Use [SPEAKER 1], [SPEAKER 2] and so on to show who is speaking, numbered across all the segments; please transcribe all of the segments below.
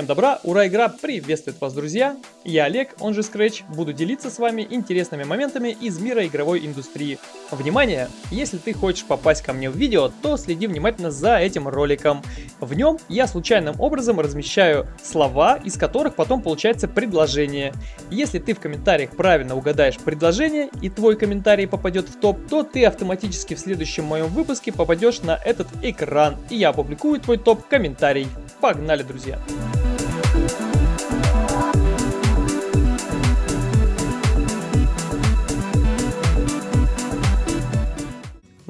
[SPEAKER 1] Всем добра, ура, игра приветствует вас, друзья! Я Олег, он же Scratch, буду делиться с вами интересными моментами из мира игровой индустрии. Внимание! Если ты хочешь попасть ко мне в видео, то следи внимательно за этим роликом. В нем я случайным образом размещаю слова, из которых потом получается предложение. Если ты в комментариях правильно угадаешь предложение и твой комментарий попадет в топ, то ты автоматически в следующем моем выпуске попадешь на этот экран, и я опубликую твой топ-комментарий. Погнали, друзья!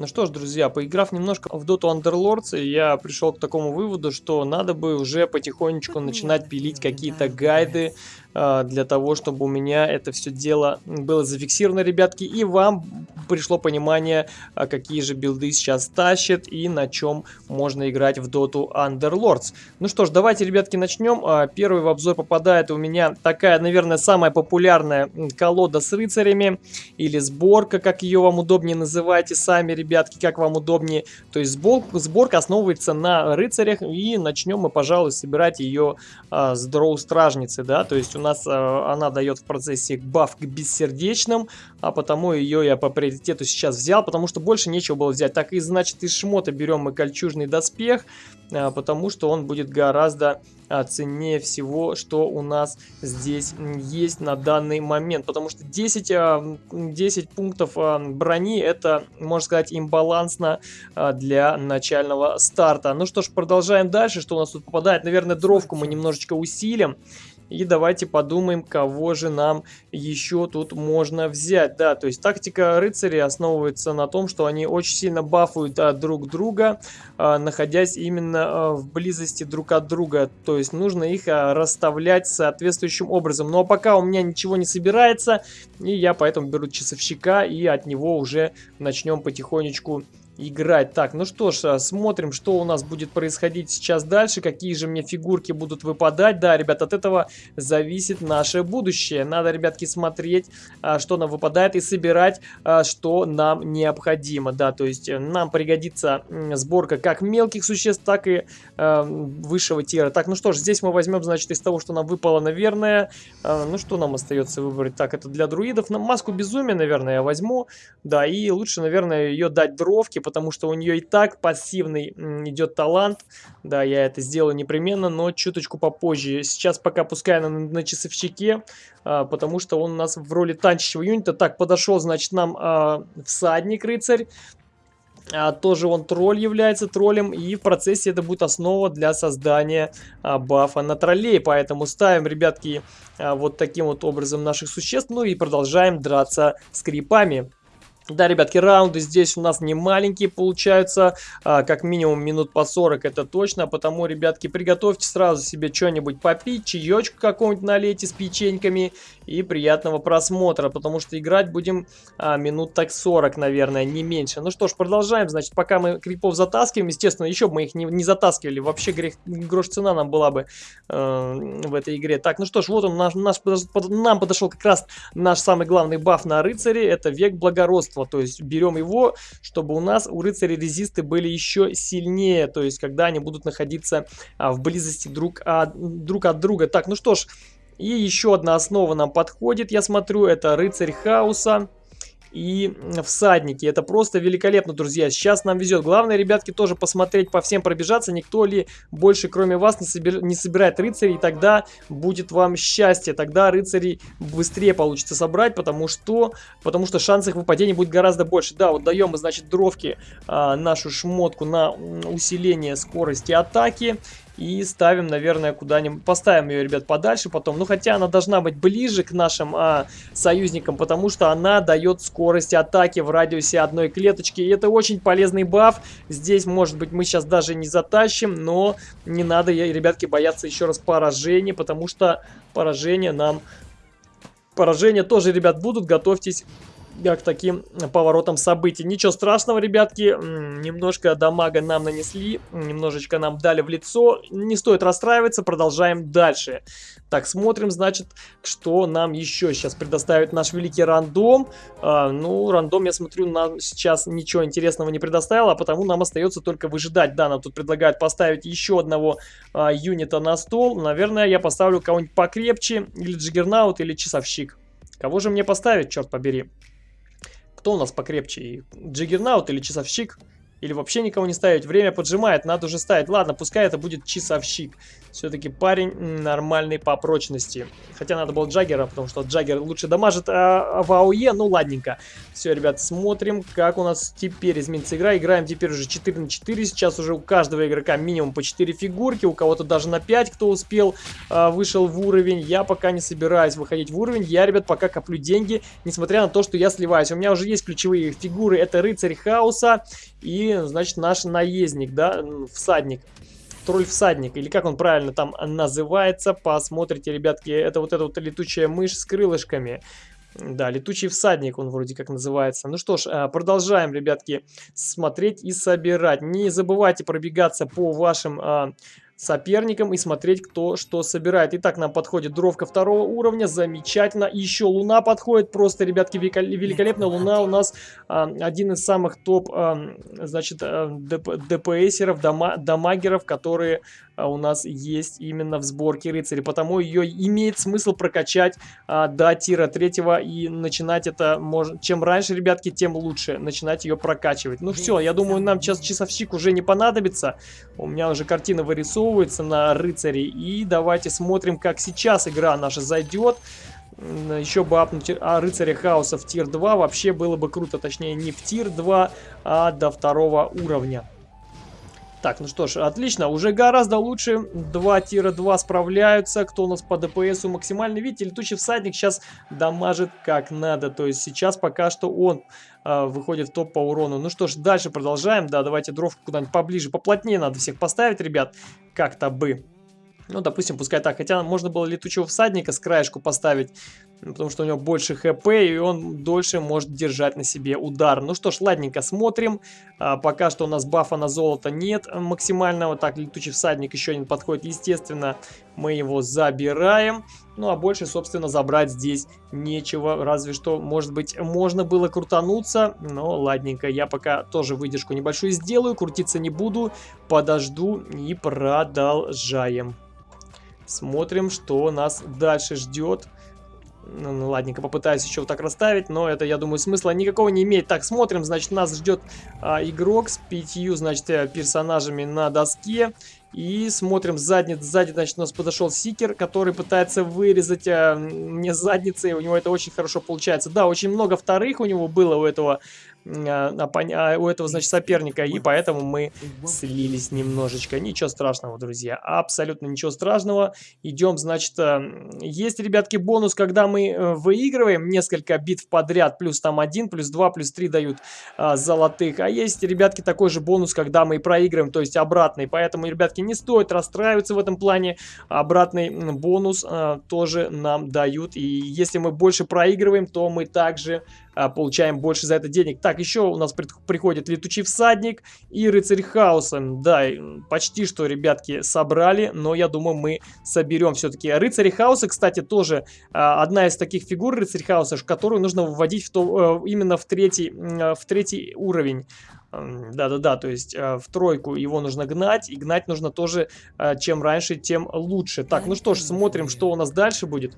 [SPEAKER 1] Ну что ж, друзья, поиграв немножко в Dota Underlords, я пришел к такому выводу, что надо бы уже потихонечку начинать пилить какие-то гайды для того, чтобы у меня это все дело было зафиксировано, ребятки, и вам пришло понимание, а какие же билды сейчас тащат и на чем можно играть в Dota Underlords. Ну что ж, давайте, ребятки, начнем. А, первый в обзор попадает у меня такая, наверное, самая популярная колода с рыцарями или сборка, как ее вам удобнее называйте сами, ребятки, как вам удобнее. То есть сборка, сборка основывается на рыцарях, и начнем мы, пожалуй, собирать ее а, с дроу стражницы, да, то есть нас а, она дает в процессе баф к бессердечным, а потому ее я по приоритету сейчас взял, потому что больше нечего было взять. Так и значит из шмота берем мы кольчужный доспех, а, потому что он будет гораздо а, ценнее всего, что у нас здесь есть на данный момент. Потому что 10, 10 а, пунктов брони это, можно сказать, имбалансно для начального старта. Ну что ж, продолжаем дальше. Что у нас тут попадает? Наверное, дровку мы немножечко усилим. И давайте подумаем, кого же нам еще тут можно взять. Да, то есть тактика рыцарей основывается на том, что они очень сильно бафуют а, друг друга, а, находясь именно а, в близости друг от друга. То есть нужно их а, расставлять соответствующим образом. Ну, а пока у меня ничего не собирается, и я поэтому беру часовщика и от него уже начнем потихонечку играть. Так, ну что ж, а, смотрим, что у нас будет происходить сейчас дальше, какие же мне фигурки будут выпадать. Да, ребят, от этого зависит наше будущее. Надо, ребятки, смотреть, а, что нам выпадает и собирать, а, что нам необходимо. Да, то есть э, нам пригодится сборка как мелких существ, так и высшего тира. Так, ну что ж, здесь мы возьмем, значит, из того, что нам выпало, наверное, ну что нам остается выбрать? Так, это для друидов. Маску безумия, наверное, я возьму. Да, и лучше, наверное, ее дать дровки, потому что у нее и так пассивный идет талант. Да, я это сделаю непременно, но чуточку попозже. Сейчас пока пускай на, на часовщике, а, потому что он у нас в роли танчащего юнита. Так, подошел, значит, нам а, всадник-рыцарь. А, тоже он тролль является троллем, и в процессе это будет основа для создания а, бафа на троллей. Поэтому ставим, ребятки, а, вот таким вот образом наших существ, ну и продолжаем драться с крипами. Да, ребятки, раунды здесь у нас не маленькие получаются, а, как минимум минут по 40 это точно, потому, ребятки, приготовьте сразу себе что-нибудь попить, чаечку какого-нибудь налейте с печеньками и приятного просмотра, потому что играть будем а, минут так 40, наверное, не меньше. Ну что ж, продолжаем, значит, пока мы крипов затаскиваем, естественно, еще бы мы их не, не затаскивали, вообще грех, грош цена нам была бы э, в этой игре. Так, ну что ж, вот он, наш, наш, под, нам подошел как раз наш самый главный баф на рыцаре, это век благородства, то есть берем его, чтобы у нас, у рыцарей резисты были еще сильнее, то есть когда они будут находиться а, в близости друг от, друг от друга. Так, ну что ж, и еще одна основа нам подходит, я смотрю, это рыцарь хаоса и всадники. Это просто великолепно, друзья. Сейчас нам везет. Главное, ребятки, тоже посмотреть, по всем пробежаться. Никто ли больше, кроме вас, не, собир... не собирает рыцарей. И тогда будет вам счастье. Тогда рыцарей быстрее получится собрать, потому что, потому что шанс их выпадения будет гораздо больше. Да, вот даем мы, значит, дровки а, нашу шмотку на усиление скорости атаки. И ставим, наверное, куда-нибудь... Поставим ее, ребят, подальше потом. Ну, хотя она должна быть ближе к нашим а, союзникам, потому что она дает скорость атаки в радиусе одной клеточки. И это очень полезный баф. Здесь, может быть, мы сейчас даже не затащим, но не надо, ребятки, бояться еще раз поражения, потому что поражение нам... Поражения тоже, ребят, будут. Готовьтесь к таким поворотам событий. Ничего страшного, ребятки, немножко дамага нам нанесли, немножечко нам дали в лицо. Не стоит расстраиваться, продолжаем дальше. Так, смотрим, значит, что нам еще сейчас предоставит наш великий рандом. А, ну, рандом, я смотрю, нам сейчас ничего интересного не предоставил, а потому нам остается только выжидать. Да, нам тут предлагают поставить еще одного а, юнита на стол. Наверное, я поставлю кого-нибудь покрепче, или Джиггернаут, или Часовщик. Кого же мне поставить, черт побери? Кто у нас покрепче? Джиггернаут или Часовщик? Или вообще никого не ставить? Время поджимает, надо уже ставить. Ладно, пускай это будет Часовщик. Все-таки парень нормальный по прочности. Хотя надо было Джаггера, потому что Джаггер лучше дамажит а, в АОЕ. Ну, ладненько. Все, ребят, смотрим, как у нас теперь изменится игра. Играем теперь уже 4 на 4. Сейчас уже у каждого игрока минимум по 4 фигурки. У кого-то даже на 5, кто успел, а, вышел в уровень. Я пока не собираюсь выходить в уровень. Я, ребят, пока коплю деньги, несмотря на то, что я сливаюсь. У меня уже есть ключевые фигуры. Это Рыцарь Хаоса и, значит, наш наездник, да, всадник тролль-всадник, или как он правильно там называется, посмотрите, ребятки, это вот эта вот летучая мышь с крылышками. Да, летучий всадник он вроде как называется. Ну что ж, а, продолжаем, ребятки, смотреть и собирать. Не забывайте пробегаться по вашим а, соперникам и смотреть, кто что собирает. Итак, нам подходит дровка второго уровня, замечательно. Еще луна подходит, просто, ребятки, великолепно. Луна у нас а, один из самых топ, а, значит, а, ДП, ДПСеров, дама, дамагеров, которые у нас есть именно в сборке рыцарей. Потому ее имеет смысл прокачать а, до тира третьего и начинать это, можно, чем раньше, ребятки, тем лучше начинать ее прокачивать. Ну все, я думаю, нам сейчас часовщик уже не понадобится. У меня уже картина вырисовывается на рыцаре. И давайте смотрим, как сейчас игра наша зайдет еще бы апнуть а, рыцаря хаоса в тир 2 вообще было бы круто, точнее не в тир 2, а до второго уровня. Так, ну что ж, отлично, уже гораздо лучше. 2 тира 2 справляются. Кто у нас по ДПСу максимально? Видите, летучий всадник сейчас дамажит как надо. То есть сейчас пока что он э, выходит в топ по урону. Ну что ж, дальше продолжаем. Да, давайте дровку куда-нибудь поближе, поплотнее надо всех поставить, ребят. Как-то бы. Ну, допустим, пускай так. Хотя можно было летучего всадника с краешку поставить, потому что у него больше хп, и он дольше может держать на себе удар. Ну что ж, ладненько, смотрим. А, пока что у нас бафа на золото нет максимального. Так, летучий всадник еще один подходит. Естественно, мы его забираем. Ну, а больше, собственно, забрать здесь нечего. Разве что, может быть, можно было крутануться. Но ладненько, я пока тоже выдержку небольшую сделаю. Крутиться не буду. Подожду и продолжаем. Смотрим, что нас дальше ждет. Ну, ладненько, попытаюсь еще вот так расставить, но это, я думаю, смысла никакого не имеет. Так, смотрим, значит, нас ждет а, игрок с пятью, значит, э, персонажами на доске. И смотрим сзади, сзади, значит, у нас подошел Сикер, который пытается вырезать а, мне задницы, у него это очень хорошо получается. Да, очень много вторых у него было у этого а, а, у этого, значит, соперника, и поэтому мы слились немножечко. Ничего страшного, друзья, абсолютно ничего страшного. Идем, значит, э, есть, ребятки, бонус, когда мы э, выигрываем несколько битв подряд, плюс там 1, плюс 2, плюс 3 дают а, золотых. А есть, ребятки, такой же бонус, когда мы проигрываем, то есть обратный. Поэтому, ребятки, не стоит расстраиваться в этом плане. Обратный бонус а, тоже нам дают. И если мы больше проигрываем, то мы также а, получаем больше за это денег. Так, еще у нас при приходит летучий всадник и рыцарь хаоса. Да, почти что, ребятки, собрали, но я думаю, мы соберем все-таки. Рыцарь хаоса, кстати, тоже а, одна из таких фигур рыцарь хаоса, которую нужно вводить в то, а, именно в третий, а, в третий уровень. Да-да-да, то есть э, в тройку его нужно гнать, и гнать нужно тоже, э, чем раньше, тем лучше. Так, ну что ж, смотрим, что у нас дальше будет.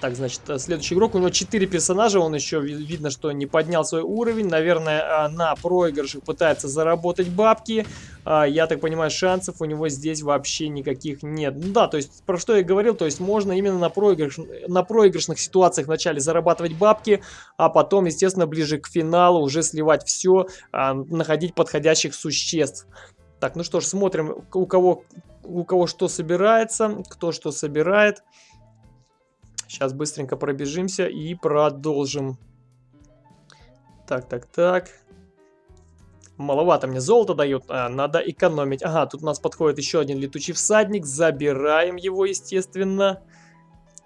[SPEAKER 1] Так, значит, э, следующий игрок, у него 4 персонажа, он еще видно, что не поднял свой уровень, наверное, а, на проигрышах пытается заработать бабки. А, я так понимаю, шансов у него здесь вообще никаких нет. Ну да, то есть, про что я говорил, то есть можно именно на, проигрыш, на проигрышных ситуациях вначале зарабатывать бабки, а потом, естественно, ближе к финалу уже сливать все, находить подходящих существ. Так, ну что ж, смотрим, у кого, у кого что собирается, кто что собирает. Сейчас быстренько пробежимся и продолжим. Так, так, так. Маловато мне золото дают, а, надо экономить. Ага, тут у нас подходит еще один летучий всадник. Забираем его, естественно.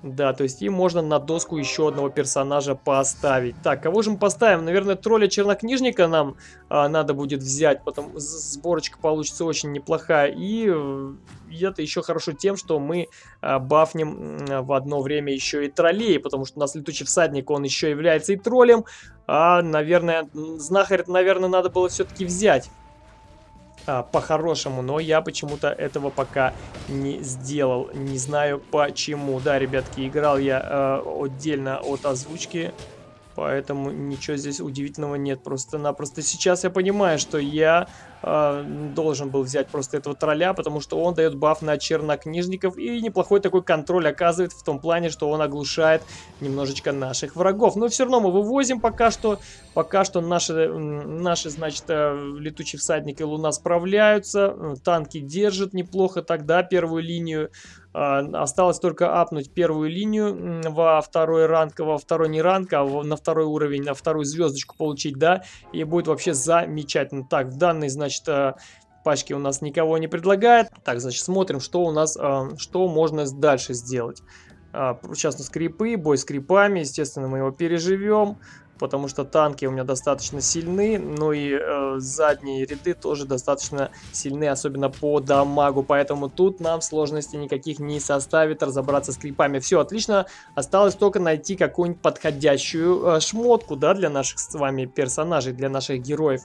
[SPEAKER 1] Да, то есть им можно на доску еще одного персонажа поставить. Так, кого же мы поставим? Наверное, тролля-чернокнижника нам а, надо будет взять, потом сборочка получится очень неплохая. И э, это еще хорошо тем, что мы а, бафнем в одно время еще и троллей, потому что у нас летучий всадник, он еще является и троллем. А, наверное, знахарь, наверное, надо было все-таки взять а, по-хорошему, но я почему-то этого пока не сделал. Не знаю почему. Да, ребятки, играл я э, отдельно от озвучки Поэтому ничего здесь удивительного нет. Просто-напросто сейчас я понимаю, что я э, должен был взять просто этого тролля, потому что он дает баф на чернокнижников и неплохой такой контроль оказывает в том плане, что он оглушает немножечко наших врагов. Но все равно мы вывозим пока что. Пока что наши, наши значит, э, летучие всадники Луна справляются. Танки держат неплохо тогда первую линию. А, осталось только апнуть первую линию во второй ранг, во второй не ранг, а на второй уровень, на вторую звездочку получить, да, и будет вообще замечательно. Так, в данной, значит, э, пачке у нас никого не предлагает. Так, значит, смотрим, что у нас, э, что можно дальше сделать. Сейчас на скрипы, бой с крипами, естественно, мы его переживем потому что танки у меня достаточно сильны, ну и э, задние ряды тоже достаточно сильны, особенно по дамагу, поэтому тут нам сложности никаких не составит разобраться с крипами. Все, отлично, осталось только найти какую-нибудь подходящую э, шмотку, да, для наших с вами персонажей, для наших героев.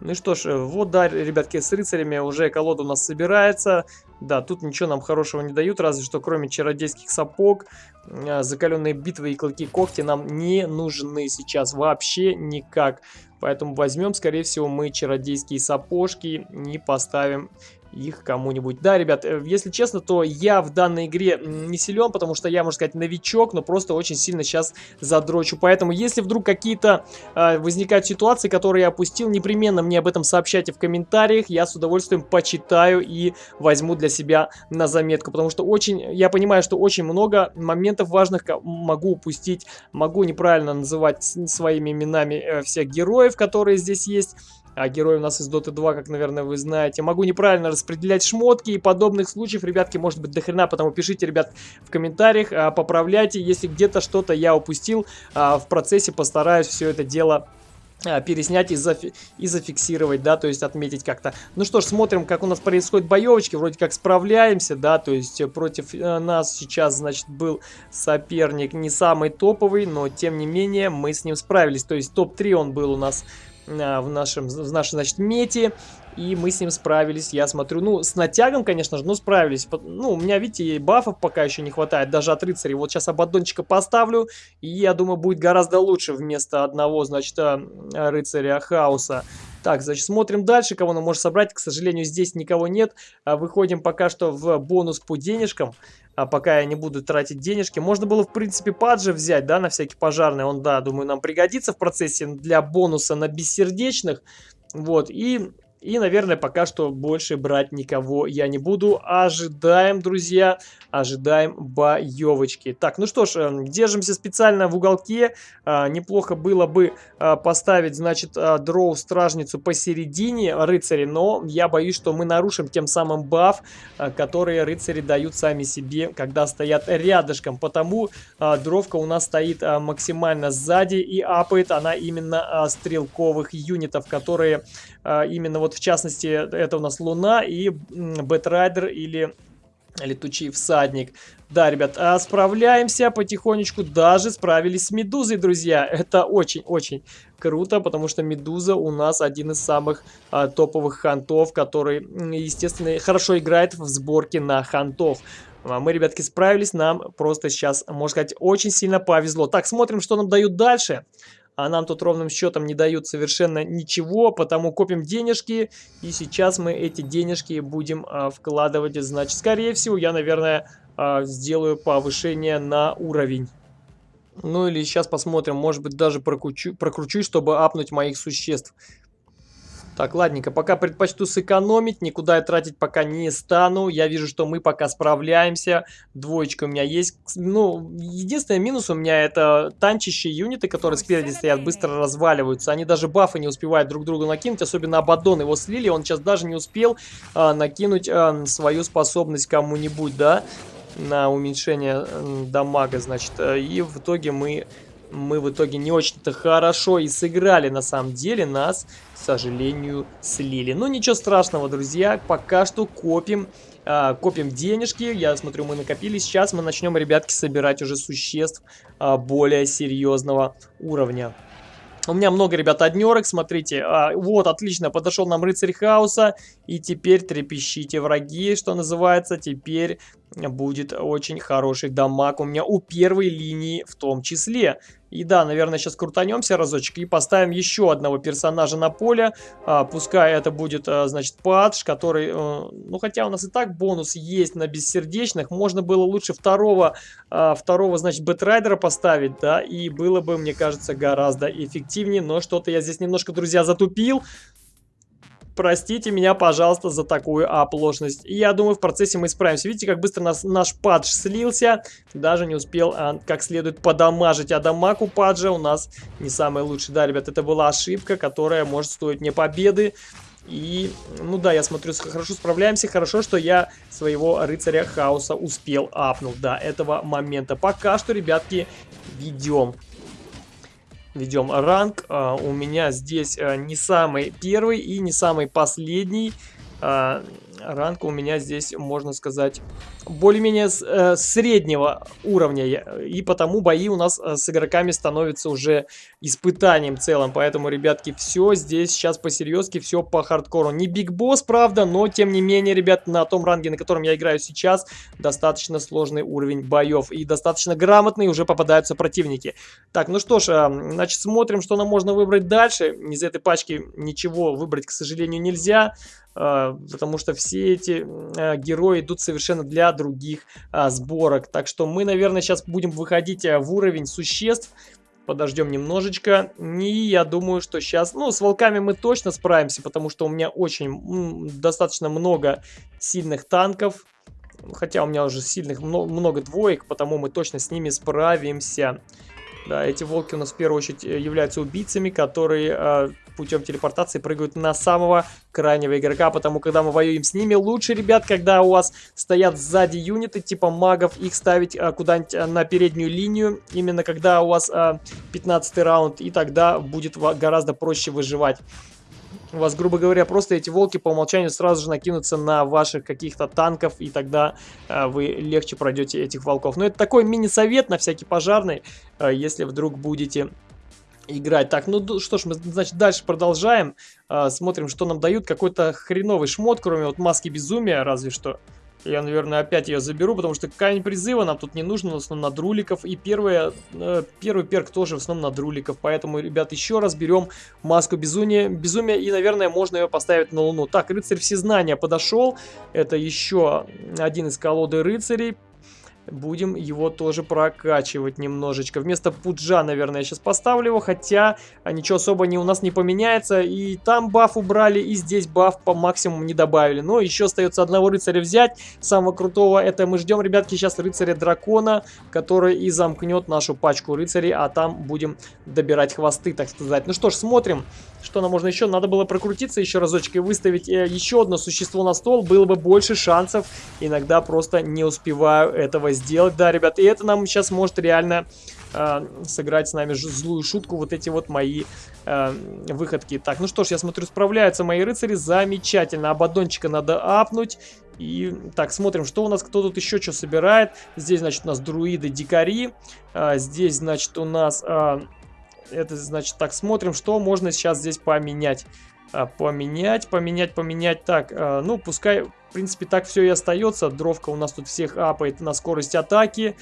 [SPEAKER 1] Ну что ж, вот да, ребятки, с рыцарями уже колода у нас собирается. Да, тут ничего нам хорошего не дают, разве что кроме чародейских сапог, а, закаленные битвы и клыки когти нам не нужны сейчас вообще никак. Поэтому возьмем, скорее всего, мы чародейские сапожки и поставим их кому-нибудь. Да, ребят, э, если честно, то я в данной игре не силен, потому что я, можно сказать, новичок, но просто очень сильно сейчас задрочу. Поэтому, если вдруг какие-то э, возникают ситуации, которые я опустил, непременно мне об этом сообщайте в комментариях. Я с удовольствием почитаю и возьму для себя на заметку, потому что очень, я понимаю, что очень много моментов важных могу упустить, могу неправильно называть своими именами э, всех героев, которые здесь есть а герой у нас из Dota 2, как, наверное, вы знаете. Могу неправильно распределять шмотки и подобных случаев, ребятки, может быть, дохрена, потому пишите, ребят, в комментариях, а, поправляйте, если где-то что-то я упустил, а, в процессе постараюсь все это дело а, переснять и, зафи и зафиксировать, да, то есть отметить как-то. Ну что ж, смотрим, как у нас происходит боевочки, вроде как справляемся, да, то есть против э, нас сейчас, значит, был соперник не самый топовый, но тем не менее мы с ним справились, то есть топ-3 он был у нас в нашем, в нашей, значит, мете. И мы с ним справились, я смотрю. Ну, с натягом, конечно же, но справились. Ну, у меня, видите, бафов пока еще не хватает, даже от рыцарей. Вот сейчас абаддончика поставлю, и я думаю, будет гораздо лучше вместо одного, значит, а, рыцаря хаоса. Так, значит, смотрим дальше, кого нам может собрать. К сожалению, здесь никого нет. А, выходим пока что в бонус по денежкам. А пока я не буду тратить денежки. Можно было, в принципе, паджи взять, да, на всякий пожарный. Он, да, думаю, нам пригодится в процессе для бонуса на бессердечных. Вот, и и, наверное, пока что больше брать никого я не буду. Ожидаем, друзья, ожидаем боевочки. Так, ну что ж, эм, держимся специально в уголке. А, неплохо было бы а, поставить, значит, а, дроу-стражницу посередине рыцари, но я боюсь, что мы нарушим тем самым баф, который рыцари дают сами себе, когда стоят рядышком. Потому дровка у нас стоит максимально сзади и апает она именно стрелковых юнитов, которые именно вот в частности, это у нас Луна и Бэтрайдер или Летучий всадник. Да, ребят, а справляемся потихонечку. Даже справились с Медузой, друзья. Это очень-очень круто, потому что Медуза у нас один из самых а, топовых хантов, который, естественно, хорошо играет в сборке на хантов. А мы, ребятки, справились. Нам просто сейчас, можно сказать, очень сильно повезло. Так, смотрим, что нам дают дальше а нам тут ровным счетом не дают совершенно ничего, потому копим денежки, и сейчас мы эти денежки будем а, вкладывать, значит, скорее всего, я, наверное, а, сделаю повышение на уровень. Ну или сейчас посмотрим, может быть даже прокручу, прокручу чтобы апнуть моих существ. Так, ладненько, пока предпочту сэкономить, никуда я тратить пока не стану. Я вижу, что мы пока справляемся. Двоечка у меня есть. Ну, единственный минус у меня это танчащие юниты, которые спереди стоят, быстро разваливаются. Они даже бафы не успевают друг другу накинуть, особенно Абадон его слили. Он сейчас даже не успел а, накинуть а, свою способность кому-нибудь, да. на уменьшение дамага, значит. Э, и в итоге мы мы в итоге не очень-то хорошо и сыграли на самом деле, нас, к сожалению, слили. Но ничего страшного, друзья, пока что копим, э, копим денежки, я смотрю, мы накопили, сейчас мы начнем, ребятки, собирать уже существ э, более серьезного уровня. У меня много, ребят, однерок, смотрите. А, вот, отлично, подошел нам рыцарь хаоса. И теперь трепещите враги, что называется. Теперь будет очень хороший дамаг у меня у первой линии в том числе. И да, наверное, сейчас крутанемся разочек и поставим еще одного персонажа на поле. А, пускай это будет, а, значит, Падж, который... А, ну, хотя у нас и так бонус есть на бессердечных. Можно было лучше второго, а, второго значит, Бэтрайдера поставить, да, и было бы, мне кажется, гораздо эффективнее. Но что-то я здесь немножко, друзья, затупил. Простите меня, пожалуйста, за такую оплошность. Я думаю, в процессе мы справимся. Видите, как быстро нас, наш падж слился. Даже не успел а, как следует подамажить. А дамаг у паджа у нас не самый лучший. Да, ребят, это была ошибка, которая может стоить мне победы. И, ну да, я смотрю, хорошо справляемся. Хорошо, что я своего рыцаря хаоса успел апнуть до этого момента. Пока что, ребятки, ведем ведем ранг. А, у меня здесь а, не самый первый и не самый последний. А, ранг у меня здесь, можно сказать, более-менее э, среднего уровня. И потому бои у нас э, с игроками становятся уже испытанием целым. Поэтому, ребятки, все здесь сейчас по-серьезки, все по хардкору. Не биг босс, правда, но тем не менее, ребят, на том ранге, на котором я играю сейчас, достаточно сложный уровень боев. И достаточно грамотные уже попадаются противники. Так, ну что ж, э, значит, смотрим, что нам можно выбрать дальше. Из этой пачки ничего выбрать, к сожалению, нельзя. А, потому что все эти а, герои идут совершенно для других а, сборок. Так что мы, наверное, сейчас будем выходить в уровень существ. Подождем немножечко. И я думаю, что сейчас... Ну, с волками мы точно справимся, потому что у меня очень достаточно много сильных танков. Хотя у меня уже сильных много, много двоек, потому мы точно с ними справимся. Да, эти волки у нас в первую очередь э, являются убийцами, которые э, путем телепортации прыгают на самого крайнего игрока, потому когда мы воюем с ними, лучше, ребят, когда у вас стоят сзади юниты типа магов, их ставить э, куда-нибудь э, на переднюю линию, именно когда у вас э, 15 раунд, и тогда будет гораздо проще выживать у вас, грубо говоря, просто эти волки по умолчанию сразу же накинутся на ваших каких-то танков, и тогда э, вы легче пройдете этих волков. Но это такой мини-совет на всякий пожарный, э, если вдруг будете играть. Так, ну что ж, мы, значит, дальше продолжаем. Э, смотрим, что нам дают. Какой-то хреновый шмот, кроме вот маски безумия, разве что. Я, наверное, опять ее заберу, потому что камень призыва нам тут не нужен, в основном на друликов. И первое, э, первый перк тоже в основном на друликов. Поэтому, ребят, еще раз берем маску безумия, безумия и, наверное, можно ее поставить на луну. Так, рыцарь всезнания подошел. Это еще один из колоды рыцарей. Будем его тоже прокачивать немножечко. Вместо пуджа, наверное, я сейчас поставлю его, хотя а, ничего особо не, у нас не поменяется. И там баф убрали, и здесь баф по максимуму не добавили. Но еще остается одного рыцаря взять, самого крутого. Это мы ждем, ребятки, сейчас рыцаря дракона, который и замкнет нашу пачку рыцарей, а там будем добирать хвосты, так сказать. Ну что ж, смотрим. Что нам можно еще? Надо было прокрутиться еще разочек и выставить э, еще одно существо на стол. Было бы больше шансов. Иногда просто не успеваю этого сделать. Да, ребят, и это нам сейчас может реально э, сыграть с нами злую шутку. Вот эти вот мои э, выходки. Так, ну что ж, я смотрю, справляются мои рыцари. Замечательно. Абадончика надо апнуть. И так, смотрим, что у нас, кто тут еще что собирает. Здесь, значит, у нас друиды-дикари. А, здесь, значит, у нас... А, это значит так, смотрим, что можно сейчас здесь поменять. А, поменять, поменять, поменять. Так, а, ну, пускай, в принципе, так все и остается. Дровка у нас тут всех апает на скорость атаки.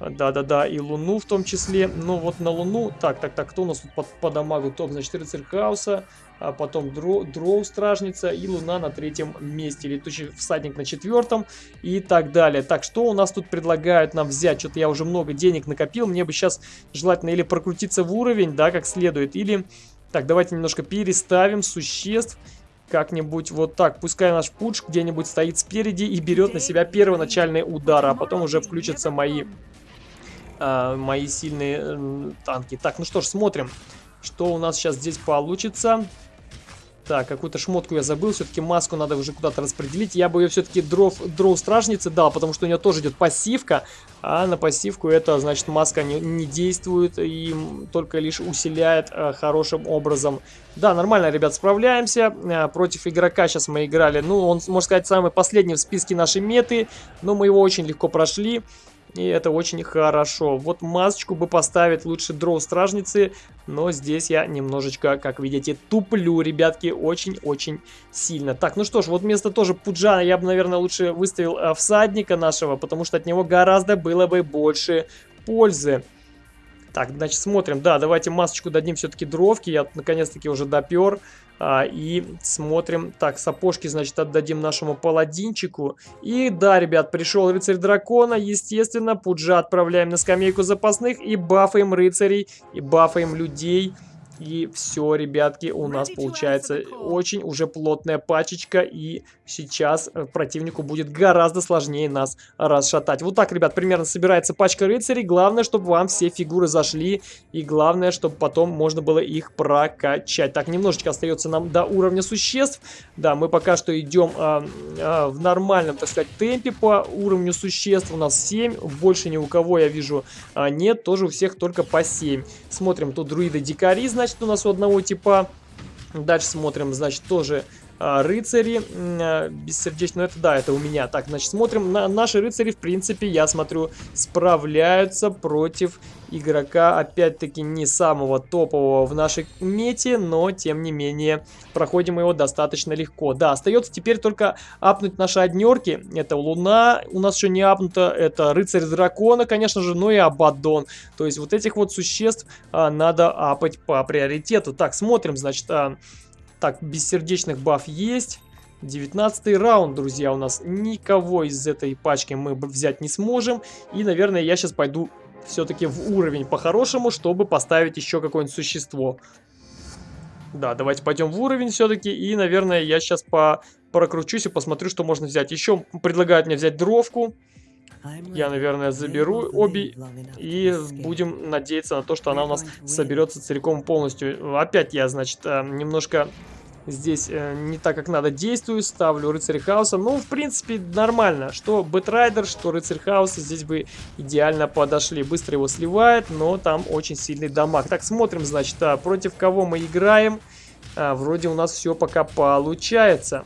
[SPEAKER 1] Да-да-да, и Луну в том числе. Ну, вот на Луну... Так, так, так, кто у нас тут по, по дамагу топ? Значит, Рыцарь Хаоса, а потом Дро, Дроу Стражница и Луна на третьем месте. Летучий всадник на четвертом и так далее. Так, что у нас тут предлагают нам взять? Что-то я уже много денег накопил. Мне бы сейчас желательно или прокрутиться в уровень, да, как следует, или... Так, давайте немножко переставим существ как-нибудь вот так. Пускай наш пуч где-нибудь стоит спереди и берет на себя первоначальный удар, а потом уже включатся мои э, мои сильные э, танки. Так, ну что ж, смотрим, что у нас сейчас здесь получится. Так, какую-то шмотку я забыл, все-таки маску надо уже куда-то распределить. Я бы ее все-таки дров, дроу стражницы дал, потому что у нее тоже идет пассивка. А на пассивку это, значит, маска не, не действует и только лишь усиляет а, хорошим образом. Да, нормально, ребят, справляемся. А, против игрока сейчас мы играли. Ну, он, можно сказать, самый последний в списке нашей меты. Но мы его очень легко прошли. И это очень хорошо. Вот масочку бы поставить лучше дроу стражницы. Но здесь я немножечко, как видите, туплю, ребятки, очень-очень сильно. Так, ну что ж, вот вместо тоже Пуджана я бы, наверное, лучше выставил э, всадника нашего. Потому что от него гораздо было бы больше пользы. Так, значит, смотрим. Да, давайте масочку дадим все-таки дровки. Я наконец-таки уже допер. А, и смотрим. Так, сапожки, значит, отдадим нашему паладинчику. И да, ребят, пришел рыцарь дракона. Естественно, Пуджа отправляем на скамейку запасных. И бафаем рыцарей, и бафаем людей. И все, ребятки, у нас получается очень уже плотная пачечка. И сейчас э, противнику будет гораздо сложнее нас расшатать. Вот так, ребят, примерно собирается пачка рыцарей. Главное, чтобы вам все фигуры зашли. И главное, чтобы потом можно было их прокачать. Так, немножечко остается нам до уровня существ. Да, мы пока что идем а, а, в нормальном, так сказать, темпе по уровню существ. У нас 7. Больше ни у кого, я вижу, а, нет. Тоже у всех только по 7. Смотрим, тут друиды-дикари, значит у нас у одного типа. Дальше смотрим, значит, тоже рыцари. А, бессердечно, ну это да, это у меня. Так, значит, смотрим. На, наши рыцари, в принципе, я смотрю, справляются против игрока, опять-таки, не самого топового в нашей мете, но, тем не менее, проходим его достаточно легко. Да, остается теперь только апнуть наши однерки. Это Луна, у нас еще не апнута, это Рыцарь Дракона, конечно же, ну и Абадон. То есть вот этих вот существ а, надо апать по приоритету. Так, смотрим, значит, а, так, бессердечных баф есть. 19 раунд, друзья, у нас никого из этой пачки мы взять не сможем. И, наверное, я сейчас пойду все-таки в уровень по-хорошему, чтобы поставить еще какое-нибудь существо. Да, давайте пойдем в уровень все-таки. И, наверное, я сейчас по прокручусь и посмотрю, что можно взять. Еще предлагают мне взять дровку. Я, наверное, заберу обе и будем надеяться на то, что она у нас соберется целиком полностью. Опять я, значит, э, немножко здесь э, не так, как надо действую, ставлю рыцарь хаоса. Ну, в принципе, нормально. Что Бэтрайдер, что рыцарь хаоса здесь бы идеально подошли. Быстро его сливает, но там очень сильный дамаг. Так, смотрим, значит, а, против кого мы играем. А, вроде у нас все пока получается.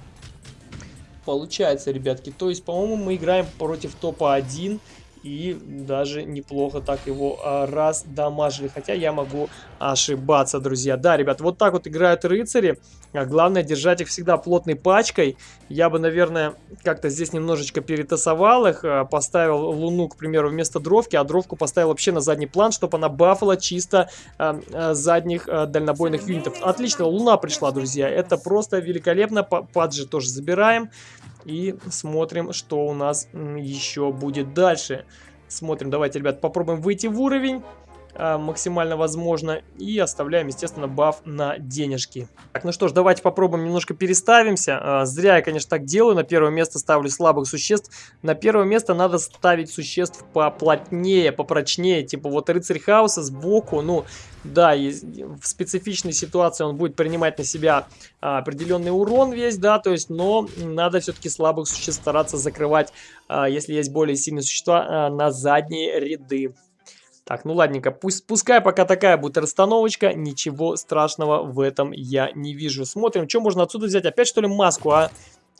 [SPEAKER 1] Получается, ребятки. То есть, по-моему, мы играем против топа 1 и даже неплохо так его а, раз дамажили. Хотя я могу ошибаться, друзья. Да, ребят, вот так вот играют рыцари. А главное держать их всегда плотной пачкой. Я бы, наверное, как-то здесь немножечко перетасовал их. А, поставил луну, к примеру, вместо дровки, а дровку поставил вообще на задний план, чтобы она бафала чисто задних дальнобойных юнитов. Отлично, луна пришла, друзья. Это просто великолепно. Паджи тоже забираем. И смотрим, что у нас еще будет дальше. Смотрим, давайте, ребят, попробуем выйти в уровень максимально возможно. И оставляем, естественно, баф на денежки. Так, ну что ж, давайте попробуем немножко переставимся. А, зря я, конечно, так делаю. На первое место ставлю слабых существ. На первое место надо ставить существ поплотнее, попрочнее. Типа вот рыцарь хаоса сбоку, ну, да, в специфичной ситуации он будет принимать на себя а, определенный урон весь, да, то есть, но надо все-таки слабых существ стараться закрывать, а, если есть более сильные существа, а, на задние ряды. Так, ну ладненько, пусть, пускай пока такая будет расстановочка, ничего страшного в этом я не вижу. Смотрим, что можно отсюда взять, опять что ли маску, а?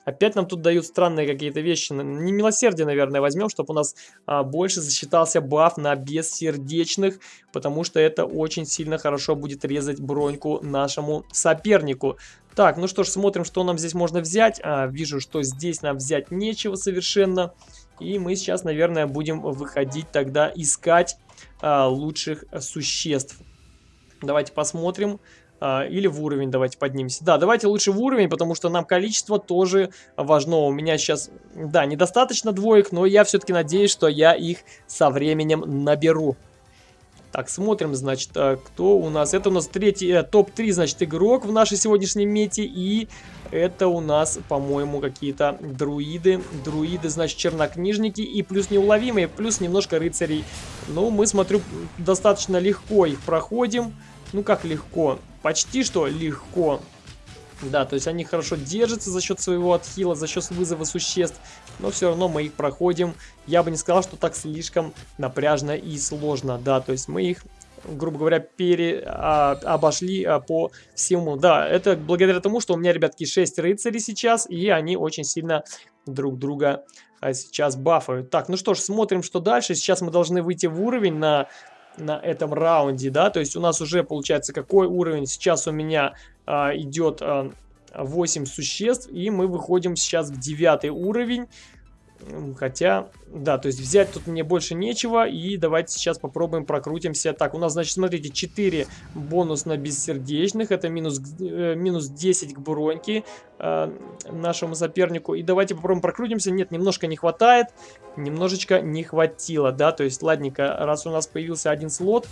[SPEAKER 1] Опять нам тут дают странные какие-то вещи. Не милосердие, наверное, возьмем, чтобы у нас а, больше засчитался баф на бессердечных, потому что это очень сильно хорошо будет резать броньку нашему сопернику. Так, ну что ж, смотрим, что нам здесь можно взять. А, вижу, что здесь нам взять нечего совершенно. И мы сейчас, наверное, будем выходить тогда искать лучших существ. Давайте посмотрим. А, или в уровень давайте поднимемся. Да, давайте лучше в уровень, потому что нам количество тоже важно. У меня сейчас, да, недостаточно двоек, но я все-таки надеюсь, что я их со временем наберу. Так, смотрим, значит, а, кто у нас. Это у нас третий, э, топ-3, значит, игрок в нашей сегодняшней мете. И это у нас, по-моему, какие-то друиды. Друиды, значит, чернокнижники и плюс неуловимые, плюс немножко рыцарей. Ну, мы, смотрю, достаточно легко их проходим. Ну, как легко? Почти что легко. Да, то есть они хорошо держатся за счет своего отхила, за счет вызова существ, но все равно мы их проходим. Я бы не сказал, что так слишком напряжно и сложно, да, то есть мы их грубо говоря, пере, а, обошли а, по всему. Да, это благодаря тому, что у меня, ребятки, 6 рыцарей сейчас, и они очень сильно друг друга а, сейчас бафают. Так, ну что ж, смотрим, что дальше. Сейчас мы должны выйти в уровень на, на этом раунде, да, то есть у нас уже получается какой уровень? Сейчас у меня а, идет а, 8 существ, и мы выходим сейчас в 9 уровень. Хотя, да, то есть взять тут мне больше нечего. И давайте сейчас попробуем прокрутимся. Так, у нас, значит, смотрите, 4 бонус на бессердечных. Это минус, э, минус 10 к броньке э, нашему сопернику. И давайте попробуем прокрутимся. Нет, немножко не хватает. Немножечко не хватило, да. То есть, ладненько, раз у нас появился один слот,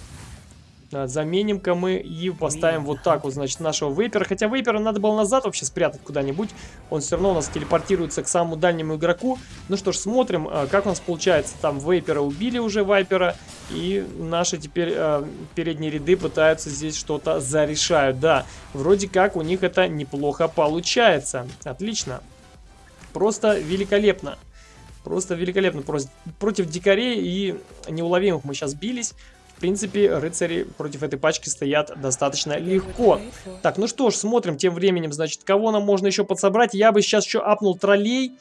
[SPEAKER 1] Заменим-ка мы и поставим вот так вот, значит, нашего вейпера. Хотя вейпера надо было назад вообще спрятать куда-нибудь. Он все равно у нас телепортируется к самому дальнему игроку. Ну что ж, смотрим, а, как у нас получается. Там вейпера убили уже вайпера. И наши теперь э, передние ряды пытаются здесь что-то зарешают. Да, вроде как у них это неплохо получается. Отлично. Просто великолепно. Просто великолепно. Против дикарей и неуловимых мы сейчас бились принципе, рыцари против этой пачки стоят достаточно легко. Так, ну что ж, смотрим тем временем, значит, кого нам можно еще подсобрать. Я бы сейчас еще апнул троллей.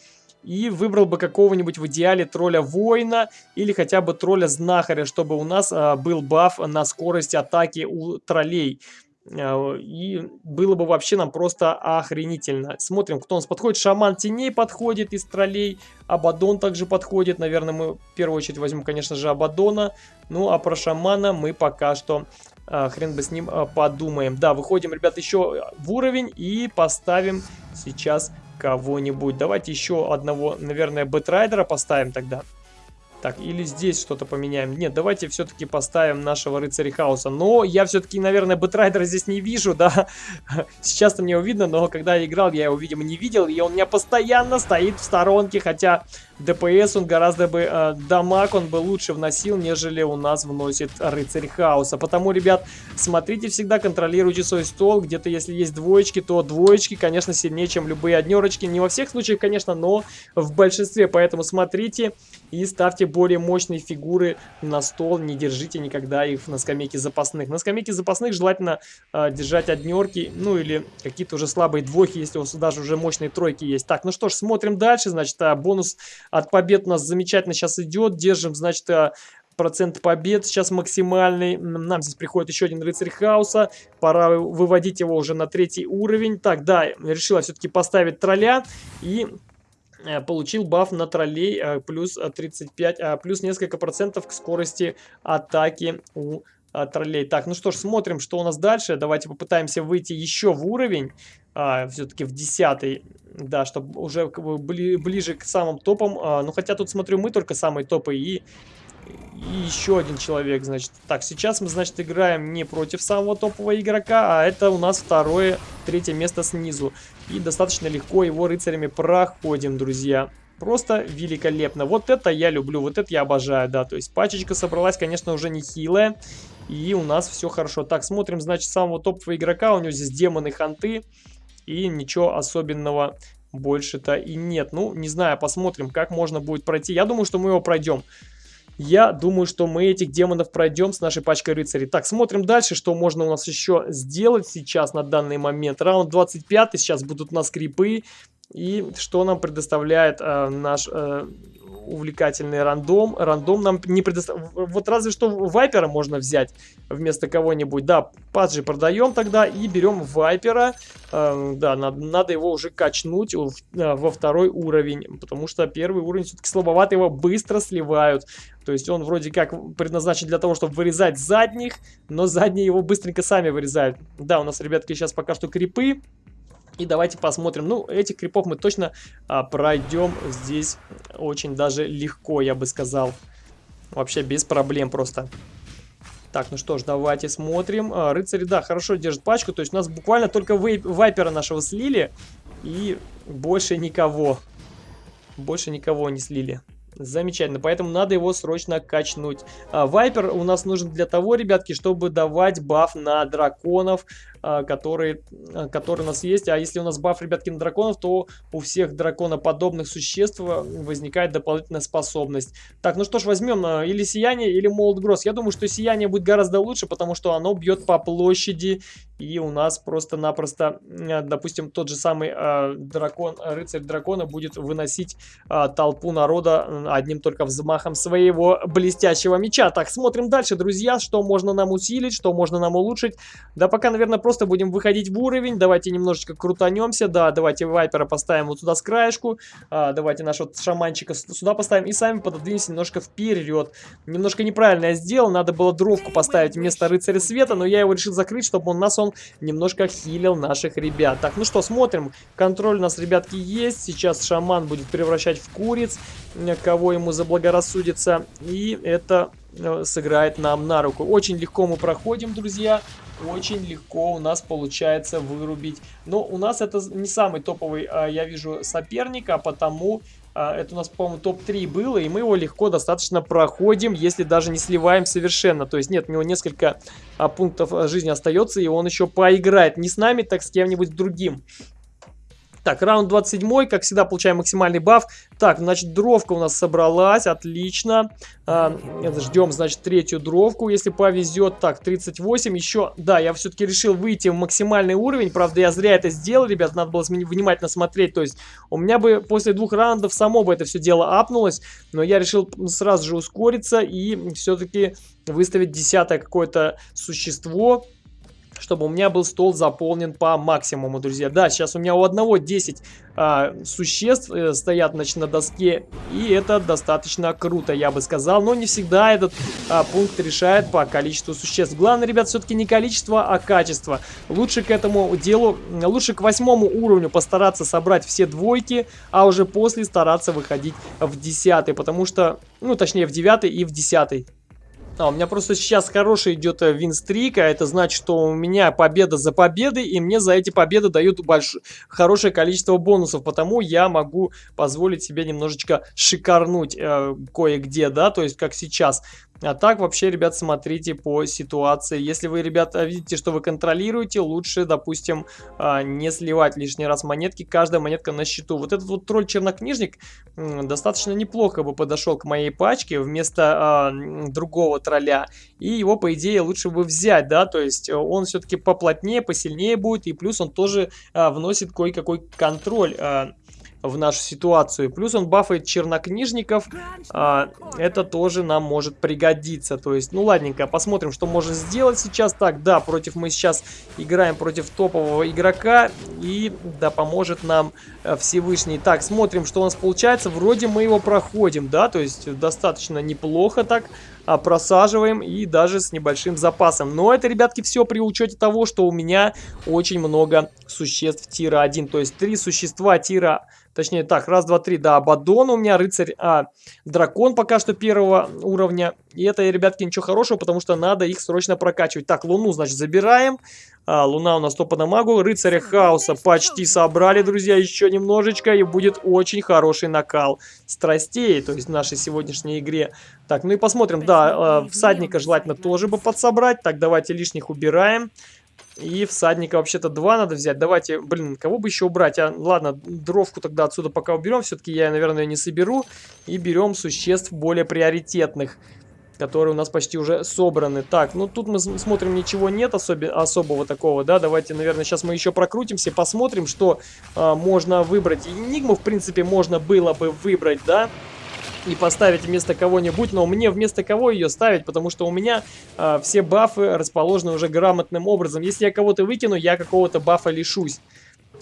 [SPEAKER 1] И выбрал бы какого-нибудь в идеале тролля воина или хотя бы тролля знахаря, чтобы у нас а, был баф на скорость атаки у троллей. А, и было бы вообще нам просто охренительно. Смотрим, кто у нас подходит. Шаман теней подходит из троллей. Абадон также подходит. Наверное, мы в первую очередь возьмем, конечно же, Абадона. Ну, а про шамана мы пока что а, хрен бы с ним а, подумаем. Да, выходим, ребят, еще в уровень и поставим сейчас кого-нибудь. Давайте еще одного, наверное, бэтрайдера поставим тогда. Так, или здесь что-то поменяем. Нет, давайте все-таки поставим нашего рыцаря хаоса. Но я все-таки, наверное, бэтрайдера здесь не вижу, да. Сейчас-то мне его видно, но когда я играл, я его, видимо, не видел. И он у меня постоянно стоит в сторонке, хотя ДПС он гораздо бы, э, дамаг он бы лучше вносил, нежели у нас вносит рыцарь хаоса. Потому, ребят, смотрите всегда, контролируйте свой стол. Где-то, если есть двоечки, то двоечки, конечно, сильнее, чем любые однерочки. Не во всех случаях, конечно, но в большинстве. Поэтому смотрите и ставьте более мощные фигуры на стол. Не держите никогда их на скамейке запасных. На скамейке запасных желательно э, держать однерки, ну или какие-то уже слабые двойки, если у вас даже уже мощные тройки есть. Так, ну что ж, смотрим дальше. Значит, а, бонус от побед у нас замечательно сейчас идет. Держим, значит, а, процент побед сейчас максимальный. Нам здесь приходит еще один рыцарь хаоса. Пора выводить его уже на третий уровень. Так, да, решила все-таки поставить тролля. И получил баф на троллей э, плюс 35, а, плюс несколько процентов к скорости атаки у троллей. Так, ну что ж, смотрим, что у нас дальше. Давайте попытаемся выйти еще в уровень, а, все-таки в десятый, да, чтобы уже бли, ближе к самым топам. А, ну, хотя тут, смотрю, мы только самые топы и, и еще один человек, значит. Так, сейчас мы, значит, играем не против самого топового игрока, а это у нас второе, третье место снизу. И достаточно легко его рыцарями проходим, друзья. Просто великолепно. Вот это я люблю, вот это я обожаю, да. То есть пачечка собралась, конечно, уже не хилая. И у нас все хорошо. Так, смотрим, значит, самого топового игрока. У него здесь демоны ханты. И ничего особенного больше-то и нет. Ну, не знаю, посмотрим, как можно будет пройти. Я думаю, что мы его пройдем. Я думаю, что мы этих демонов пройдем с нашей пачкой рыцарей. Так, смотрим дальше, что можно у нас еще сделать сейчас на данный момент. Раунд 25, сейчас будут у нас крипы. И что нам предоставляет э, наш э, увлекательный рандом. Рандом нам не предоставляет... Вот разве что Вайпера можно взять вместо кого-нибудь. Да, паджи продаем тогда и берем Вайпера. Э, да, надо, надо его уже качнуть в, э, во второй уровень. Потому что первый уровень все-таки слабовато, его быстро сливают. То есть он вроде как предназначен для того, чтобы вырезать задних, но задние его быстренько сами вырезают. Да, у нас, ребятки, сейчас пока что крипы. И давайте посмотрим. Ну, этих крипов мы точно а, пройдем здесь очень даже легко, я бы сказал. Вообще без проблем просто. Так, ну что ж, давайте смотрим. А, рыцари, да, хорошо держат пачку. То есть у нас буквально только вейп, вайпера нашего слили. И больше никого. Больше никого не слили. Замечательно, поэтому надо его срочно качнуть. А, Вайпер у нас нужен для того, ребятки, чтобы давать баф на драконов, а, которые, а, которые у нас есть. А если у нас баф, ребятки, на драконов, то у всех драконоподобных существ возникает дополнительная способность. Так, ну что ж, возьмем или Сияние, или Молот Гросс. Я думаю, что Сияние будет гораздо лучше, потому что оно бьет по площади, и у нас просто-напросто, допустим, тот же самый э, дракон, рыцарь дракона будет выносить э, толпу народа одним только взмахом своего блестящего меча. Так, смотрим дальше, друзья, что можно нам усилить, что можно нам улучшить. Да пока, наверное, просто будем выходить в уровень. Давайте немножечко крутанемся. Да, давайте вайпера поставим вот сюда с краешку. А, давайте нашего шаманчика сюда поставим и сами пододвинемся немножко вперед. Немножко неправильно я сделал, надо было дровку поставить вместо рыцаря света, но я его решил закрыть, чтобы он нас он немножко хилил наших ребят. Так, ну что, смотрим. Контроль у нас, ребятки, есть. Сейчас шаман будет превращать в куриц кого ему заблагорассудится. И это э, сыграет нам на руку. Очень легко мы проходим, друзья. Очень легко у нас получается вырубить. Но у нас это не самый топовый, а, я вижу, соперник, а потому... А, это у нас, по-моему, топ-3 было, и мы его легко достаточно проходим, если даже не сливаем совершенно. То есть нет, у него несколько а, пунктов жизни остается, и он еще поиграет. Не с нами, так с кем-нибудь другим. Так, раунд 27, как всегда, получаем максимальный баф. Так, значит, дровка у нас собралась, отлично. А, ждем, значит, третью дровку, если повезет. Так, 38, еще, да, я все-таки решил выйти в максимальный уровень. Правда, я зря это сделал, ребят, надо было внимательно смотреть. То есть, у меня бы после двух раундов само бы это все дело апнулось. Но я решил сразу же ускориться и все-таки выставить десятое какое-то существо чтобы у меня был стол заполнен по максимуму, друзья. Да, сейчас у меня у одного 10 а, существ э, стоят значит, на доске, и это достаточно круто, я бы сказал. Но не всегда этот а, пункт решает по количеству существ. Главное, ребят, все-таки не количество, а качество. Лучше к этому делу, лучше к восьмому уровню постараться собрать все двойки, а уже после стараться выходить в десятый, потому что, ну, точнее, в девятый и в десятый. А, у меня просто сейчас хороший идет э, винстрик, а это значит, что у меня победа за победой, и мне за эти победы дают больш... хорошее количество бонусов, потому я могу позволить себе немножечко шикарнуть э, кое-где, да, то есть как сейчас. А так вообще, ребят, смотрите по ситуации. Если вы, ребята, видите, что вы контролируете, лучше, допустим, а, не сливать лишний раз монетки. Каждая монетка на счету. Вот этот вот тролль-чернокнижник достаточно неплохо бы подошел к моей пачке вместо а, другого тролля. И его, по идее, лучше бы взять, да, то есть э, он все-таки поплотнее, посильнее будет. И плюс он тоже а, вносит кое-какой контроль в нашу ситуацию. Плюс он бафает чернокнижников. А, это тоже нам может пригодиться. То есть, ну ладненько, посмотрим, что можно сделать сейчас. Так, да, против мы сейчас играем против топового игрока. И да, поможет нам э, Всевышний. Так, смотрим, что у нас получается. Вроде мы его проходим, да, то есть достаточно неплохо так а, просаживаем и даже с небольшим запасом. Но это, ребятки, все при учете того, что у меня очень много существ тира 1. То есть три существа тира Точнее, так, раз, два, три, да, Абадон у меня, рыцарь, а, дракон пока что первого уровня. И это, ребятки, ничего хорошего, потому что надо их срочно прокачивать. Так, луну, значит, забираем. А, луна у нас топа на магу. Рыцаря хаоса почти собрали, друзья, еще немножечко. И будет очень хороший накал страстей, то есть в нашей сегодняшней игре. Так, ну и посмотрим, да, э, всадника желательно тоже бы подсобрать. Так, давайте лишних убираем. И всадника вообще-то два надо взять. Давайте, блин, кого бы еще убрать? А, ладно, дровку тогда отсюда пока уберем. Все-таки я, наверное, ее не соберу. И берем существ более приоритетных, которые у нас почти уже собраны. Так, ну тут мы смотрим, ничего нет особи особого такого, да. Давайте, наверное, сейчас мы еще прокрутимся, посмотрим, что а, можно выбрать. Энигму, в принципе, можно было бы выбрать, да и поставить вместо кого-нибудь, но мне вместо кого ее ставить, потому что у меня э, все бафы расположены уже грамотным образом. Если я кого-то выкину, я какого-то бафа лишусь.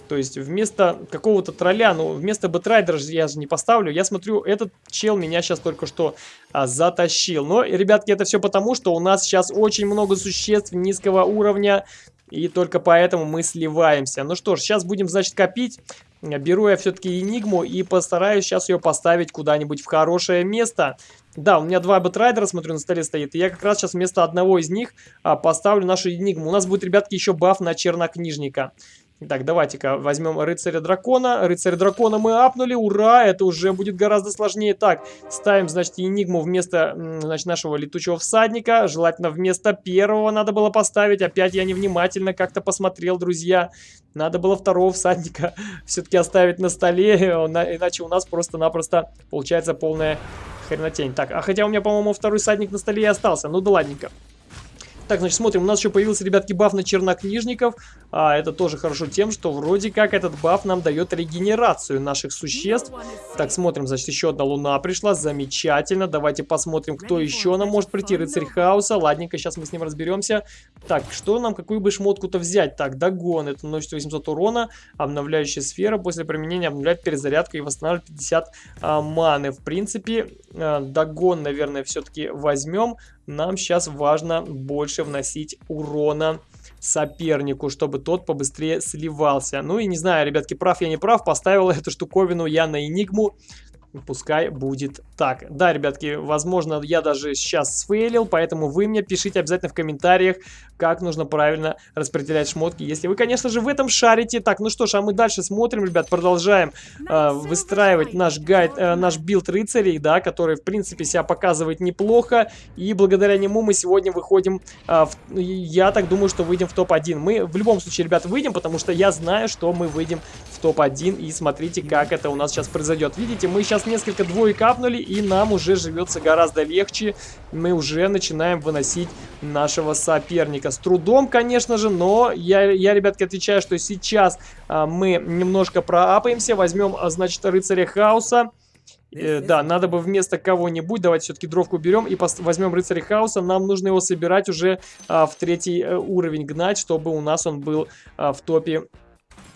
[SPEAKER 1] То есть вместо какого-то тролля, ну вместо бэтрайдера я же не поставлю. Я смотрю, этот чел меня сейчас только что а, затащил. Но, ребятки, это все потому, что у нас сейчас очень много существ низкого уровня. И только поэтому мы сливаемся. Ну что ж, сейчас будем, значит, копить. Беру я все-таки Энигму и постараюсь сейчас ее поставить куда-нибудь в хорошее место. Да, у меня два бэтрайдера, смотрю, на столе стоит. И я как раз сейчас вместо одного из них а, поставлю нашу Энигму. У нас будет, ребятки, еще баф на чернокнижника. Так, давайте-ка возьмем рыцаря дракона. Рыцаря дракона мы апнули, ура, это уже будет гораздо сложнее. Так, ставим, значит, энигму вместо, значит, нашего летучего всадника. Желательно вместо первого надо было поставить. Опять я невнимательно как-то посмотрел, друзья. Надо было второго всадника все-таки оставить на столе, иначе у нас просто-напросто получается полная хренотень. Так, а хотя у меня, по-моему, второй всадник на столе и остался. Ну да ладненько. Так, значит, смотрим. У нас еще появился, ребятки, баф на чернокнижников. А, это тоже хорошо тем, что вроде как этот баф нам дает регенерацию наших существ. Так, смотрим, значит, еще одна луна пришла. Замечательно. Давайте посмотрим, кто еще нам может прийти. Рыцарь хаоса. Ладненько, сейчас мы с ним разберемся. Так, что нам, какую бы шмотку-то взять? Так, догон. Это наносит 800 урона. Обновляющая сфера. После применения обновляет перезарядку и восстанавливает 50 а, маны. В принципе, а, догон, наверное, все-таки возьмем нам сейчас важно больше вносить урона сопернику, чтобы тот побыстрее сливался. Ну и не знаю, ребятки, прав я не прав, поставил эту штуковину я на Энигму. Пускай будет так. Да, ребятки, возможно, я даже сейчас сфейлил, поэтому вы мне пишите обязательно в комментариях, как нужно правильно распределять шмотки, если вы, конечно же, в этом шарите. Так, ну что ж, а мы дальше смотрим, ребят, продолжаем э, выстраивать наш гайд, э, наш билд рыцарей, да, который, в принципе, себя показывает неплохо, и благодаря нему мы сегодня выходим, э, в, я так думаю, что выйдем в топ-1. Мы в любом случае, ребят, выйдем, потому что я знаю, что мы выйдем в топ-1, и смотрите, как это у нас сейчас произойдет. Видите, мы сейчас несколько двоек апнули, и нам уже живется гораздо легче. Мы уже начинаем выносить нашего соперника. С трудом, конечно же, но я, я ребятки, отвечаю, что сейчас а, мы немножко проапаемся. Возьмем, а, значит, рыцаря хаоса. Э, да, надо бы вместо кого-нибудь, давайте все-таки дровку берем и возьмем рыцаря хаоса. Нам нужно его собирать уже а, в третий а, уровень гнать, чтобы у нас он был а, в топе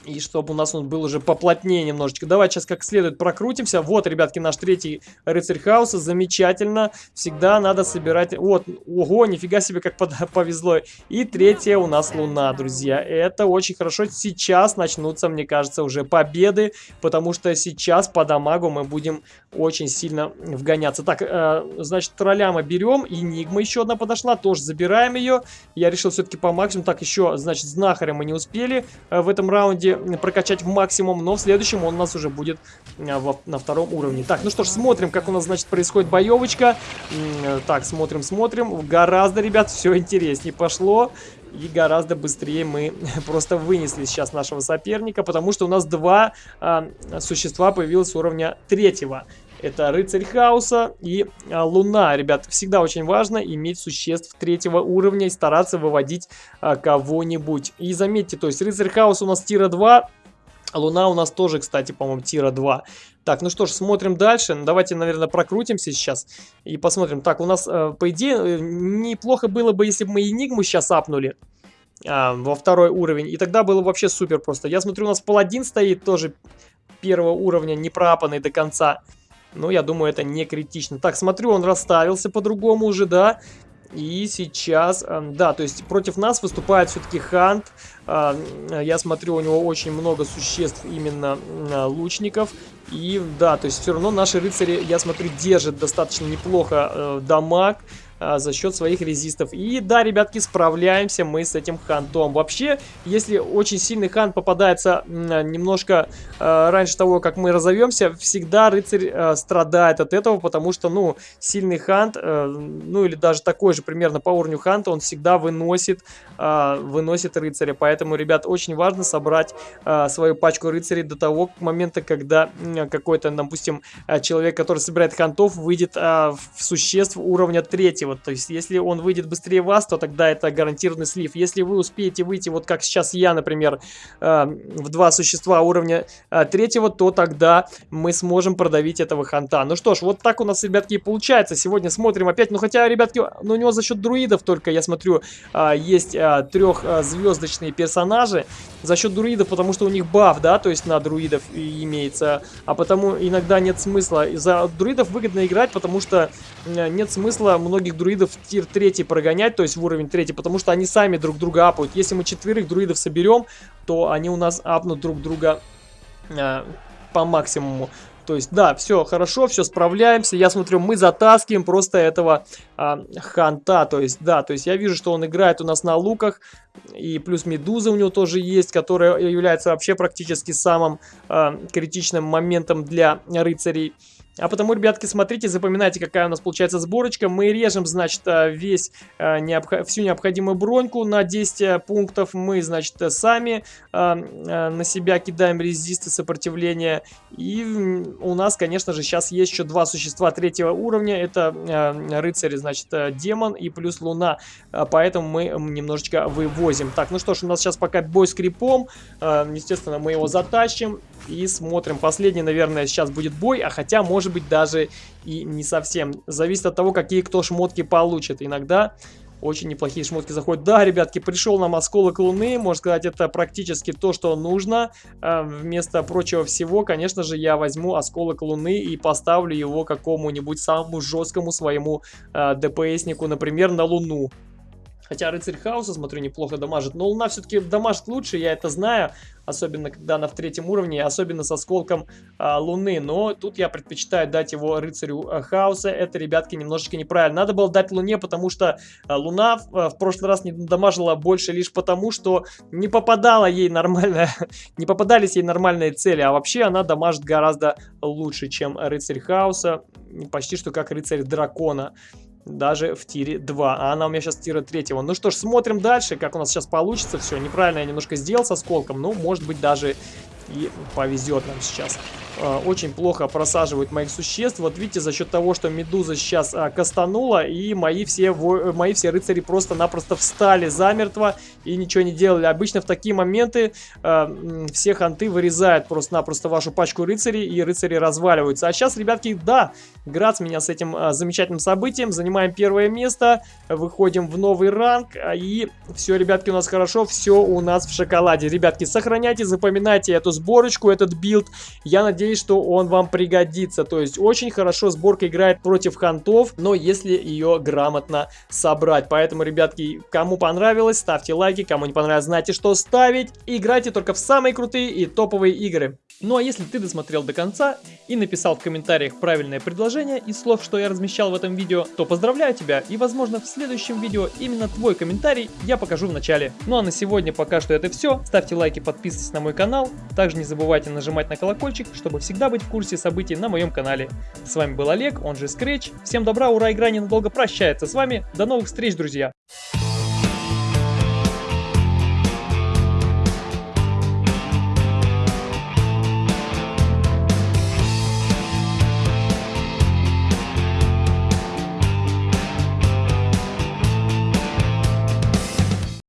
[SPEAKER 1] и чтобы у нас он был уже поплотнее немножечко. Давайте сейчас как следует прокрутимся. Вот, ребятки, наш третий рыцарь хаоса. Замечательно. Всегда надо собирать... Вот, ого, нифига себе, как повезло. И третья у нас луна, друзья. Это очень хорошо. Сейчас начнутся, мне кажется, уже победы. Потому что сейчас по дамагу мы будем очень сильно вгоняться. Так, э, значит, тролля мы берем. Энигма еще одна подошла. Тоже забираем ее. Я решил все-таки по максимуму. Так, еще, значит, знахаря мы не успели э, в этом раунде прокачать в максимум, но в следующем он у нас уже будет э, во, на втором уровне. Так, ну что ж, смотрим, как у нас, значит, происходит боевочка. Э, так, смотрим, смотрим. Гораздо, ребят, все интереснее пошло. И гораздо быстрее мы просто вынесли сейчас нашего соперника, потому что у нас два а, существа появилось уровня третьего. Это рыцарь хаоса и а, луна. Ребят, всегда очень важно иметь существ третьего уровня и стараться выводить а, кого-нибудь. И заметьте, то есть рыцарь хаоса у нас тира 2, Луна у нас тоже, кстати, по-моему, тира 2. Так, ну что ж, смотрим дальше. Давайте, наверное, прокрутимся сейчас и посмотрим. Так, у нас, э, по идее, э, неплохо было бы, если бы мы Энигму сейчас апнули а, во второй уровень. И тогда было вообще супер просто. Я смотрю, у нас паладин стоит тоже первого уровня, не пропанный до конца. Но я думаю, это не критично. Так, смотрю, он расставился по-другому уже, да. И сейчас, эм, да, то есть против нас выступает все-таки Хант. Э, я смотрю, у него очень много существ, именно э, лучников. И да, то есть все равно наши рыцари, я смотрю, держат достаточно неплохо э, дамаг а, за счет своих резистов. И да, ребятки, справляемся мы с этим хантом. Вообще, если очень сильный хант попадается немножко э, раньше того, как мы разовьемся, всегда рыцарь э, страдает от этого, потому что, ну, сильный хант, э, ну, или даже такой же примерно по уровню ханта, он всегда выносит, э, выносит рыцаря. Поэтому, ребят, очень важно собрать э, свою пачку рыцарей до того момента, когда какой-то, допустим, человек, который собирает хантов, выйдет э, в существ уровня третьего вот, то есть, если он выйдет быстрее вас, то тогда это гарантированный слив. Если вы успеете выйти, вот как сейчас я, например, э, в два существа уровня э, третьего, то тогда мы сможем продавить этого ханта. Ну что ж, вот так у нас, ребятки, и получается. Сегодня смотрим опять, ну хотя, ребятки, ну у него за счет друидов только, я смотрю, э, есть э, трехзвездочные персонажи. За счет друидов, потому что у них баф, да, то есть на друидов имеется. А потому иногда нет смысла. За друидов выгодно играть, потому что нет смысла многих друидов в тир 3 прогонять, то есть в уровень 3, потому что они сами друг друга апают. Если мы четверых друидов соберем, то они у нас апнут друг друга э, по максимуму. То есть, да, все хорошо, все справляемся. Я смотрю, мы затаскиваем просто этого а, ханта. То есть, да, то есть я вижу, что он играет у нас на луках. И плюс медуза у него тоже есть, которая является вообще практически самым а, критичным моментом для рыцарей. А потому, ребятки, смотрите, запоминайте, какая у нас получается сборочка. Мы режем, значит, э, весь, э, необх... всю необходимую броньку на 10 э, пунктов. Мы, значит, сами на себя кидаем резисты сопротивления. И у нас, конечно же, сейчас есть еще два существа третьего уровня. Это рыцарь, значит, демон и плюс луна. Поэтому мы немножечко вывозим. Так, ну что ж, у нас сейчас пока бой с крипом. Естественно, мы его затащим и смотрим. Последний, наверное, сейчас будет бой, а хотя, может быть, даже и не совсем. Зависит от того, какие кто шмотки получит. Иногда очень неплохие шмотки заходят. Да, ребятки, пришел нам осколок луны. Можно сказать, это практически то, что нужно. А, вместо прочего всего, конечно же, я возьму осколок луны и поставлю его какому-нибудь самому жесткому своему э, ДПСнику, например, на луну. Хотя рыцарь хаоса, смотрю, неплохо дамажит. Но луна все-таки дамажит лучше, я это знаю. Особенно, когда она в третьем уровне, особенно с осколком а, луны. Но тут я предпочитаю дать его рыцарю а, хаоса. Это, ребятки, немножечко неправильно. Надо было дать луне, потому что а, луна а, в прошлый раз не дамажила больше лишь потому, что не попадала ей нормально, не попадались ей нормальные цели. А вообще она дамажит гораздо лучше, чем рыцарь хаоса. Почти что как рыцарь дракона даже в тире 2. А она у меня сейчас тира 3. Ну что ж, смотрим дальше, как у нас сейчас получится все. Неправильно я немножко сделал со сколком, но может быть даже и повезет нам сейчас. А, очень плохо просаживают моих существ. Вот видите, за счет того, что медуза сейчас а, кастанула, и мои все, мои все рыцари просто-напросто встали замертво и ничего не делали. Обычно в такие моменты а, все ханты вырезают просто-напросто вашу пачку рыцарей, и рыцари разваливаются. А сейчас, ребятки, да, Грац меня с этим а, замечательным событием. Занимаем первое место, выходим в новый ранг, а, и все, ребятки, у нас хорошо, все у нас в шоколаде. Ребятки, сохраняйте, запоминайте эту сборочку, этот билд. Я надеюсь, надеюсь, что он вам пригодится. То есть очень хорошо сборка играет против хантов, но если ее грамотно собрать. Поэтому, ребятки, кому понравилось, ставьте лайки, кому не понравилось, знаете, что ставить. Играйте только в самые крутые и топовые игры. Ну а если ты досмотрел до конца и написал в комментариях правильное предложение из слов, что я размещал в этом видео, то поздравляю тебя и возможно в следующем видео именно твой комментарий я покажу в начале. Ну а на сегодня пока что это все. Ставьте лайки, подписывайтесь на мой канал. Также не забывайте нажимать на колокольчик, чтобы всегда быть в курсе событий на моем канале. С вами был Олег, он же Scratch. Всем добра, ура, игра ненадолго прощается с вами. До новых встреч, друзья!